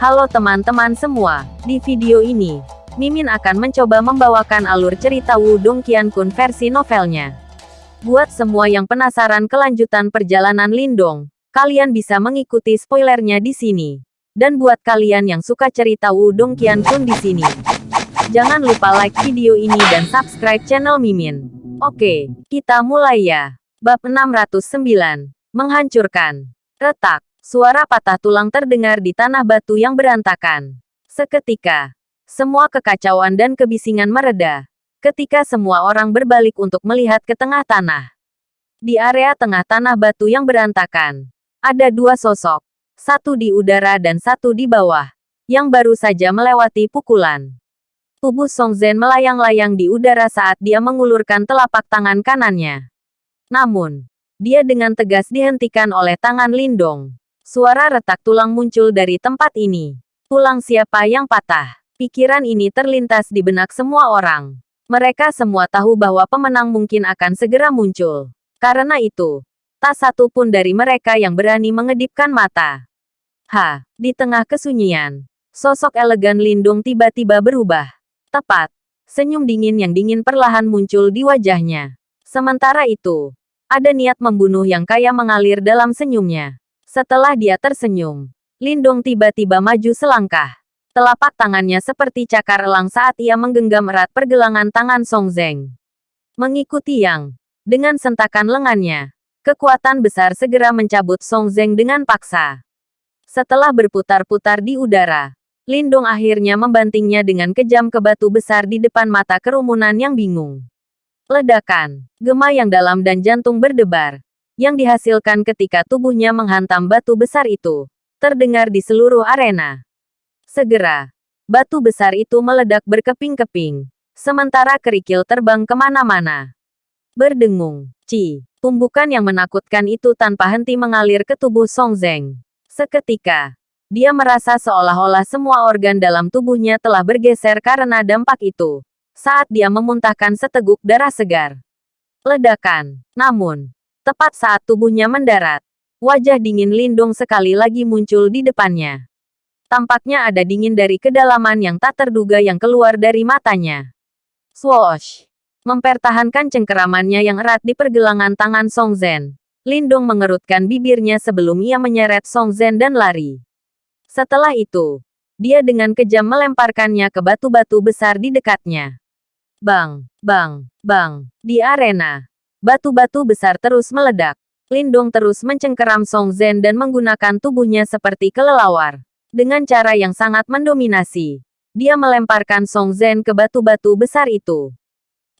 Halo teman-teman semua, di video ini, Mimin akan mencoba membawakan alur cerita Wudong Qiankun versi novelnya. Buat semua yang penasaran kelanjutan perjalanan Lindong, kalian bisa mengikuti spoilernya di sini. Dan buat kalian yang suka cerita Wudong Qiankun di sini, jangan lupa like video ini dan subscribe channel Mimin. Oke, kita mulai ya. Bab 609, Menghancurkan. Retak. Suara patah tulang terdengar di tanah batu yang berantakan. Seketika, semua kekacauan dan kebisingan mereda. Ketika semua orang berbalik untuk melihat ke tengah tanah. Di area tengah tanah batu yang berantakan, ada dua sosok. Satu di udara dan satu di bawah, yang baru saja melewati pukulan. Tubuh Song Zhen melayang-layang di udara saat dia mengulurkan telapak tangan kanannya. Namun, dia dengan tegas dihentikan oleh tangan Lindong. Suara retak tulang muncul dari tempat ini. Tulang siapa yang patah? Pikiran ini terlintas di benak semua orang. Mereka semua tahu bahwa pemenang mungkin akan segera muncul. Karena itu, tak satu pun dari mereka yang berani mengedipkan mata. Ha, di tengah kesunyian, sosok elegan Lindung tiba-tiba berubah. Tepat, senyum dingin yang dingin perlahan muncul di wajahnya. Sementara itu, ada niat membunuh yang kaya mengalir dalam senyumnya. Setelah dia tersenyum, Lindong tiba-tiba maju selangkah. Telapak tangannya seperti cakar elang saat ia menggenggam erat pergelangan tangan Song Zeng. Mengikuti yang, dengan sentakan lengannya, kekuatan besar segera mencabut Song Zeng dengan paksa. Setelah berputar-putar di udara, Lindong akhirnya membantingnya dengan kejam ke batu besar di depan mata kerumunan yang bingung. Ledakan, gema yang dalam dan jantung berdebar, yang dihasilkan ketika tubuhnya menghantam batu besar itu, terdengar di seluruh arena. Segera, batu besar itu meledak berkeping-keping, sementara kerikil terbang ke mana-mana. Berdengung, Ci, tumbukan yang menakutkan itu tanpa henti mengalir ke tubuh Song Zeng. Seketika, dia merasa seolah-olah semua organ dalam tubuhnya telah bergeser karena dampak itu. Saat dia memuntahkan seteguk darah segar. Ledakan. Namun, Tepat saat tubuhnya mendarat, wajah dingin Lindung sekali lagi muncul di depannya. Tampaknya ada dingin dari kedalaman yang tak terduga yang keluar dari matanya. Swoosh! Mempertahankan cengkeramannya yang erat di pergelangan tangan Song Zhen. Lindong mengerutkan bibirnya sebelum ia menyeret Song Zhen dan lari. Setelah itu, dia dengan kejam melemparkannya ke batu-batu besar di dekatnya. Bang, bang, bang, di arena. Batu-batu besar terus meledak. Lindong terus mencengkeram Song Zhen dan menggunakan tubuhnya seperti kelelawar. Dengan cara yang sangat mendominasi. Dia melemparkan Song Zhen ke batu-batu besar itu.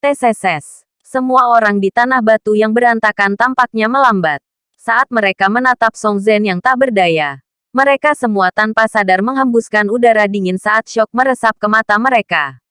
Teseses. Semua orang di tanah batu yang berantakan tampaknya melambat. Saat mereka menatap Song Zhen yang tak berdaya. Mereka semua tanpa sadar menghembuskan udara dingin saat syok meresap ke mata mereka.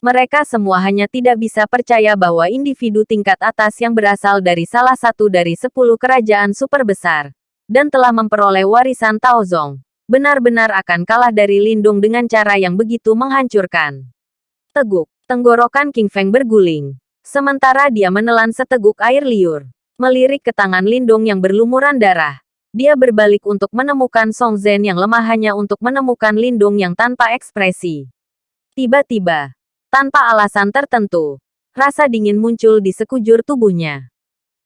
Mereka semua hanya tidak bisa percaya bahwa individu tingkat atas yang berasal dari salah satu dari sepuluh kerajaan super besar, dan telah memperoleh warisan Taozong, benar-benar akan kalah dari Lindung dengan cara yang begitu menghancurkan. Teguk, tenggorokan King Feng berguling. Sementara dia menelan seteguk air liur, melirik ke tangan Lindung yang berlumuran darah. Dia berbalik untuk menemukan Song Zhen yang lemah hanya untuk menemukan Lindung yang tanpa ekspresi. Tiba-tiba, tanpa alasan tertentu, rasa dingin muncul di sekujur tubuhnya.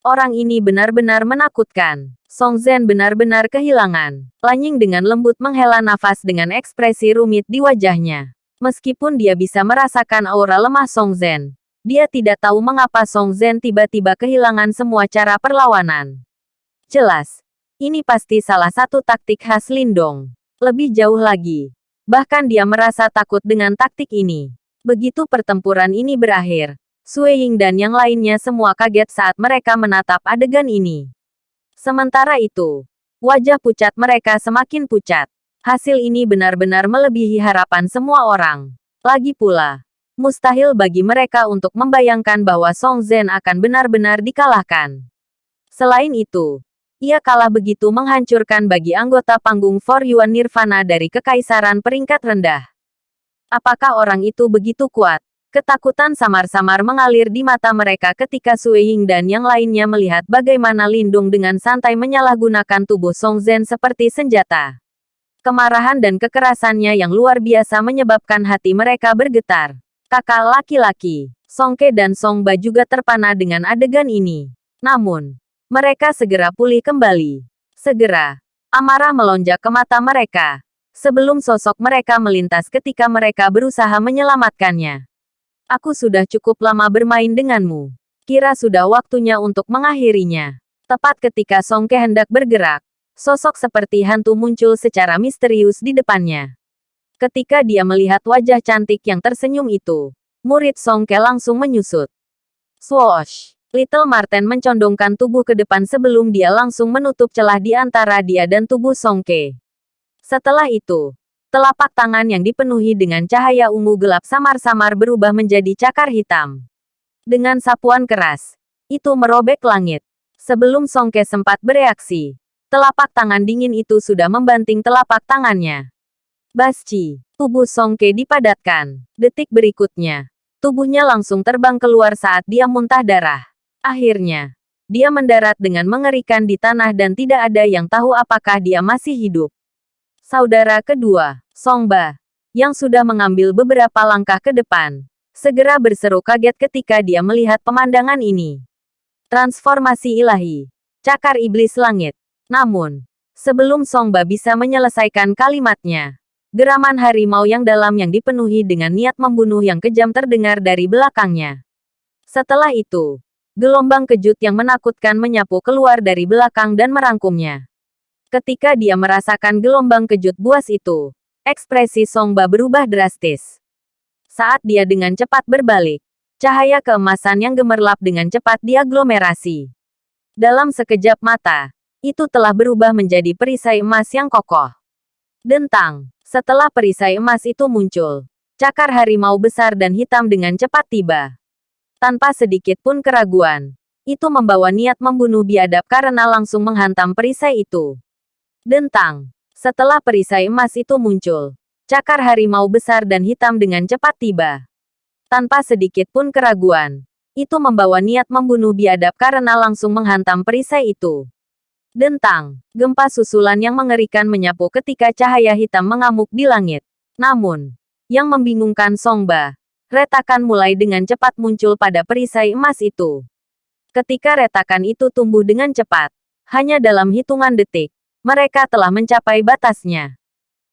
Orang ini benar-benar menakutkan. Song Zhen benar-benar kehilangan. Lanying dengan lembut menghela nafas dengan ekspresi rumit di wajahnya. Meskipun dia bisa merasakan aura lemah Song Zhen, dia tidak tahu mengapa Song Zhen tiba-tiba kehilangan semua cara perlawanan. Jelas, ini pasti salah satu taktik khas Lindong. Lebih jauh lagi, bahkan dia merasa takut dengan taktik ini. Begitu pertempuran ini berakhir, Sui Ying dan yang lainnya semua kaget saat mereka menatap adegan ini. Sementara itu, wajah pucat mereka semakin pucat. Hasil ini benar-benar melebihi harapan semua orang. Lagi pula, mustahil bagi mereka untuk membayangkan bahwa Song Zhen akan benar-benar dikalahkan. Selain itu, ia kalah begitu menghancurkan bagi anggota panggung For Yuan Nirvana dari kekaisaran peringkat rendah. Apakah orang itu begitu kuat? Ketakutan samar-samar mengalir di mata mereka ketika Sui Ying dan yang lainnya melihat bagaimana Lindung dengan santai menyalahgunakan tubuh Song Zhen seperti senjata. Kemarahan dan kekerasannya yang luar biasa menyebabkan hati mereka bergetar. Kakak laki-laki, Songke dan Songba juga terpana dengan adegan ini. Namun, mereka segera pulih kembali. Segera, amarah melonjak ke mata mereka. Sebelum sosok mereka melintas ketika mereka berusaha menyelamatkannya. Aku sudah cukup lama bermain denganmu. Kira sudah waktunya untuk mengakhirinya. Tepat ketika Songke hendak bergerak, sosok seperti hantu muncul secara misterius di depannya. Ketika dia melihat wajah cantik yang tersenyum itu, murid Songke langsung menyusut. Swoosh! Little Marten mencondongkan tubuh ke depan sebelum dia langsung menutup celah di antara dia dan tubuh Songke. Setelah itu, telapak tangan yang dipenuhi dengan cahaya ungu gelap samar-samar berubah menjadi cakar hitam. Dengan sapuan keras, itu merobek langit. Sebelum Songke sempat bereaksi, telapak tangan dingin itu sudah membanting telapak tangannya. Basci, tubuh Songke dipadatkan. Detik berikutnya, tubuhnya langsung terbang keluar saat dia muntah darah. Akhirnya, dia mendarat dengan mengerikan di tanah dan tidak ada yang tahu apakah dia masih hidup. Saudara kedua, Songba, yang sudah mengambil beberapa langkah ke depan, segera berseru kaget ketika dia melihat pemandangan ini. Transformasi ilahi, cakar iblis langit. Namun, sebelum Songba bisa menyelesaikan kalimatnya, geraman harimau yang dalam yang dipenuhi dengan niat membunuh yang kejam terdengar dari belakangnya. Setelah itu, Gelombang kejut yang menakutkan menyapu keluar dari belakang dan merangkumnya. Ketika dia merasakan gelombang kejut buas itu, ekspresi Songba berubah drastis. Saat dia dengan cepat berbalik, cahaya keemasan yang gemerlap dengan cepat diaglomerasi. Dalam sekejap mata, itu telah berubah menjadi perisai emas yang kokoh. Dentang, setelah perisai emas itu muncul, cakar harimau besar dan hitam dengan cepat tiba tanpa sedikit pun keraguan. Itu membawa niat membunuh biadab karena langsung menghantam perisai itu. Dentang. Setelah perisai emas itu muncul, cakar harimau besar dan hitam dengan cepat tiba. Tanpa sedikit pun keraguan, itu membawa niat membunuh biadab karena langsung menghantam perisai itu. Dentang, gempa susulan yang mengerikan menyapu ketika cahaya hitam mengamuk di langit. Namun, yang membingungkan Songba, Retakan mulai dengan cepat muncul pada perisai emas itu. Ketika retakan itu tumbuh dengan cepat, hanya dalam hitungan detik, mereka telah mencapai batasnya.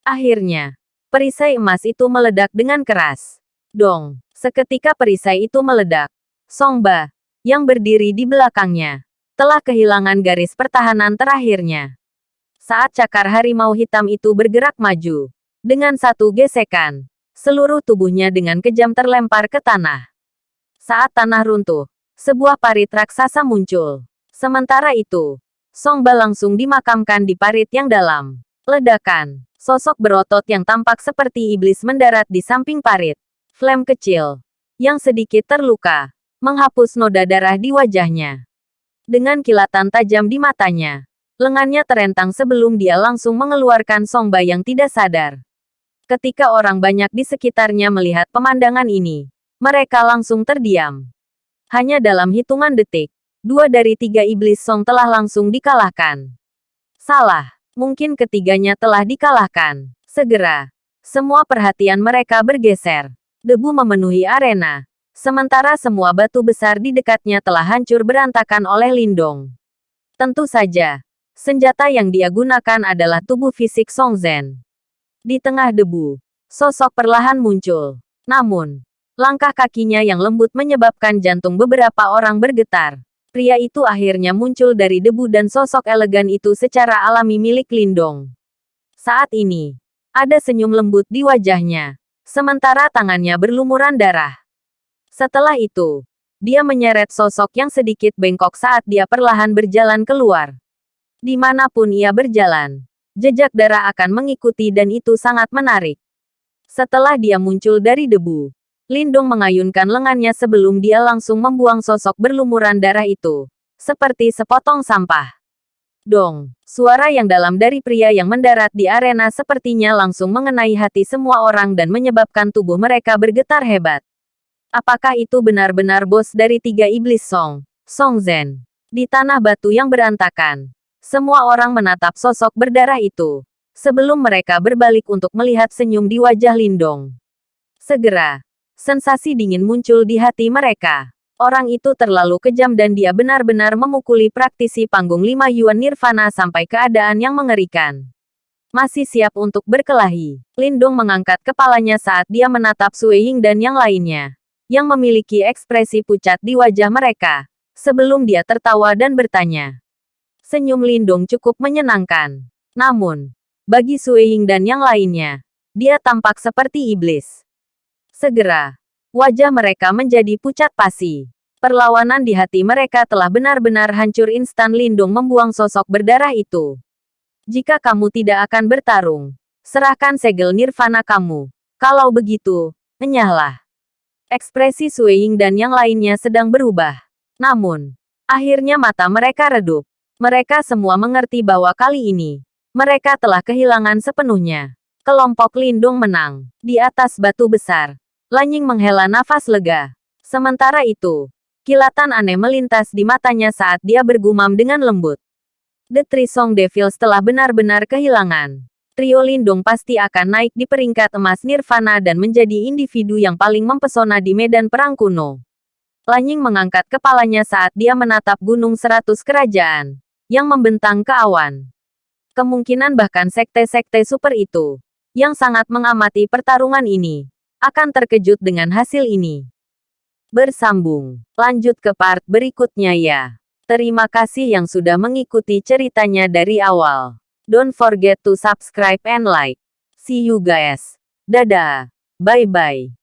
Akhirnya, perisai emas itu meledak dengan keras. Dong, seketika perisai itu meledak. Songba, yang berdiri di belakangnya, telah kehilangan garis pertahanan terakhirnya. Saat cakar harimau hitam itu bergerak maju, dengan satu gesekan, seluruh tubuhnya dengan kejam terlempar ke tanah. Saat tanah runtuh, sebuah parit raksasa muncul. Sementara itu, Songba langsung dimakamkan di parit yang dalam. Ledakan, sosok berotot yang tampak seperti iblis mendarat di samping parit. Flame kecil, yang sedikit terluka, menghapus noda darah di wajahnya. Dengan kilatan tajam di matanya, lengannya terentang sebelum dia langsung mengeluarkan Songba yang tidak sadar. Ketika orang banyak di sekitarnya melihat pemandangan ini, mereka langsung terdiam. Hanya dalam hitungan detik, dua dari tiga iblis song telah langsung dikalahkan. Salah, mungkin ketiganya telah dikalahkan. Segera, semua perhatian mereka bergeser. Debu memenuhi arena. Sementara semua batu besar di dekatnya telah hancur berantakan oleh Lindong. Tentu saja, senjata yang dia gunakan adalah tubuh fisik Song Zhen. Di tengah debu, sosok perlahan muncul. Namun, langkah kakinya yang lembut menyebabkan jantung beberapa orang bergetar. Pria itu akhirnya muncul dari debu dan sosok elegan itu secara alami milik Lindong. Saat ini, ada senyum lembut di wajahnya, sementara tangannya berlumuran darah. Setelah itu, dia menyeret sosok yang sedikit bengkok saat dia perlahan berjalan keluar. Di mana pun ia berjalan, jejak darah akan mengikuti dan itu sangat menarik. Setelah dia muncul dari debu, Lindong mengayunkan lengannya sebelum dia langsung membuang sosok berlumuran darah itu, seperti sepotong sampah. Dong, suara yang dalam dari pria yang mendarat di arena sepertinya langsung mengenai hati semua orang dan menyebabkan tubuh mereka bergetar hebat. Apakah itu benar-benar bos dari tiga iblis Song, Song Zhen? Di tanah batu yang berantakan, semua orang menatap sosok berdarah itu. sebelum mereka berbalik untuk melihat senyum di wajah Lindong. Segera, sensasi dingin muncul di hati mereka. Orang itu terlalu kejam dan dia benar-benar memukuli praktisi panggung lima Yuan Nirvana sampai keadaan yang mengerikan. Masih siap untuk berkelahi. Lindong mengangkat kepalanya saat dia menatap Sui Ying dan yang lainnya. Yang memiliki ekspresi pucat di wajah mereka. Sebelum dia tertawa dan bertanya. Senyum Lindong cukup menyenangkan. Namun, bagi Sui Ying dan yang lainnya, dia tampak seperti iblis. Segera, Wajah mereka menjadi pucat pasi. Perlawanan di hati mereka telah benar-benar hancur instan Lindung membuang sosok berdarah itu. Jika kamu tidak akan bertarung, serahkan segel nirvana kamu. Kalau begitu, enyahlah. Ekspresi Sueying dan yang lainnya sedang berubah. Namun, akhirnya mata mereka redup. Mereka semua mengerti bahwa kali ini, mereka telah kehilangan sepenuhnya. Kelompok Lindung menang. Di atas batu besar, Lanying menghela nafas lega. Sementara itu, kilatan aneh melintas di matanya saat dia bergumam dengan lembut. The Three Song Devils telah benar-benar kehilangan. Trio Lindung pasti akan naik di peringkat emas Nirvana dan menjadi individu yang paling mempesona di medan perang kuno. Lanying mengangkat kepalanya saat dia menatap gunung seratus kerajaan, yang membentang ke awan. Kemungkinan bahkan sekte-sekte super itu, yang sangat mengamati pertarungan ini, akan terkejut dengan hasil ini. Bersambung. Lanjut ke part berikutnya ya. Terima kasih yang sudah mengikuti ceritanya dari awal. Don't forget to subscribe and like. See you guys. Dadah. Bye-bye.